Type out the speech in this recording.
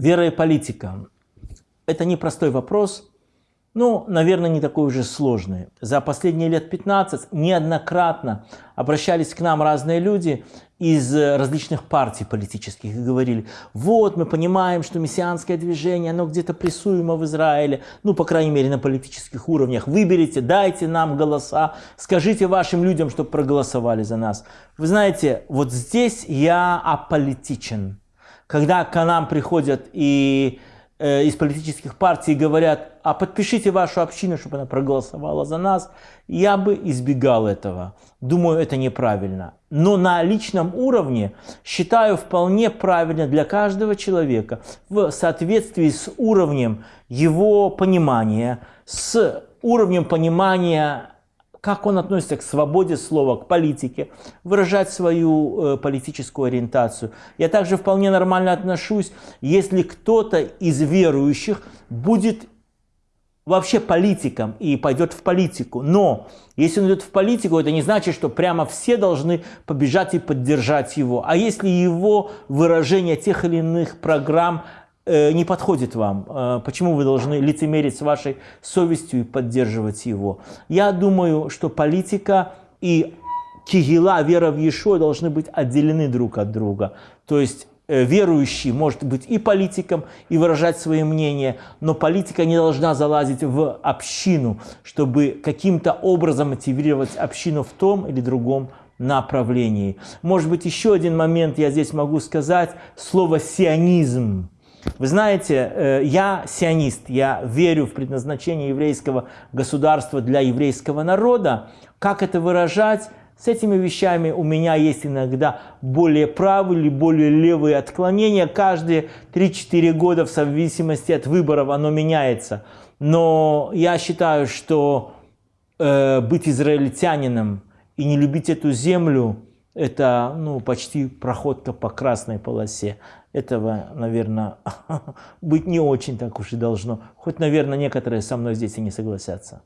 Вера и политика. Это непростой вопрос, ну, наверное, не такой уже сложный. За последние лет 15 неоднократно обращались к нам разные люди из различных партий политических и говорили, вот мы понимаем, что мессианское движение, оно где-то прессуемо в Израиле, ну, по крайней мере, на политических уровнях. Выберите, дайте нам голоса, скажите вашим людям, чтобы проголосовали за нас. Вы знаете, вот здесь я аполитичен когда к нам приходят и э, из политических партий говорят, а подпишите вашу общину, чтобы она проголосовала за нас, я бы избегал этого. Думаю, это неправильно. Но на личном уровне считаю вполне правильно для каждого человека в соответствии с уровнем его понимания, с уровнем понимания как он относится к свободе слова, к политике, выражать свою э, политическую ориентацию. Я также вполне нормально отношусь, если кто-то из верующих будет вообще политиком и пойдет в политику. Но если он идет в политику, это не значит, что прямо все должны побежать и поддержать его. А если его выражение тех или иных программ не подходит вам, э, почему вы должны лицемерить с вашей совестью и поддерживать его. Я думаю, что политика и кигила, вера в Иешуа должны быть отделены друг от друга. То есть э, верующий может быть и политиком, и выражать свое мнение, но политика не должна залазить в общину, чтобы каким-то образом мотивировать общину в том или другом направлении. Может быть, еще один момент я здесь могу сказать, слово «сионизм». Вы знаете, э, я сионист, я верю в предназначение еврейского государства для еврейского народа. Как это выражать? С этими вещами у меня есть иногда более правые или более левые отклонения. Каждые 3-4 года в зависимости от выборов оно меняется. Но я считаю, что э, быть израильтянином и не любить эту землю – это ну, почти проходка по красной полосе. Этого, наверное, быть не очень так уж и должно. Хоть, наверное, некоторые со мной здесь и не согласятся.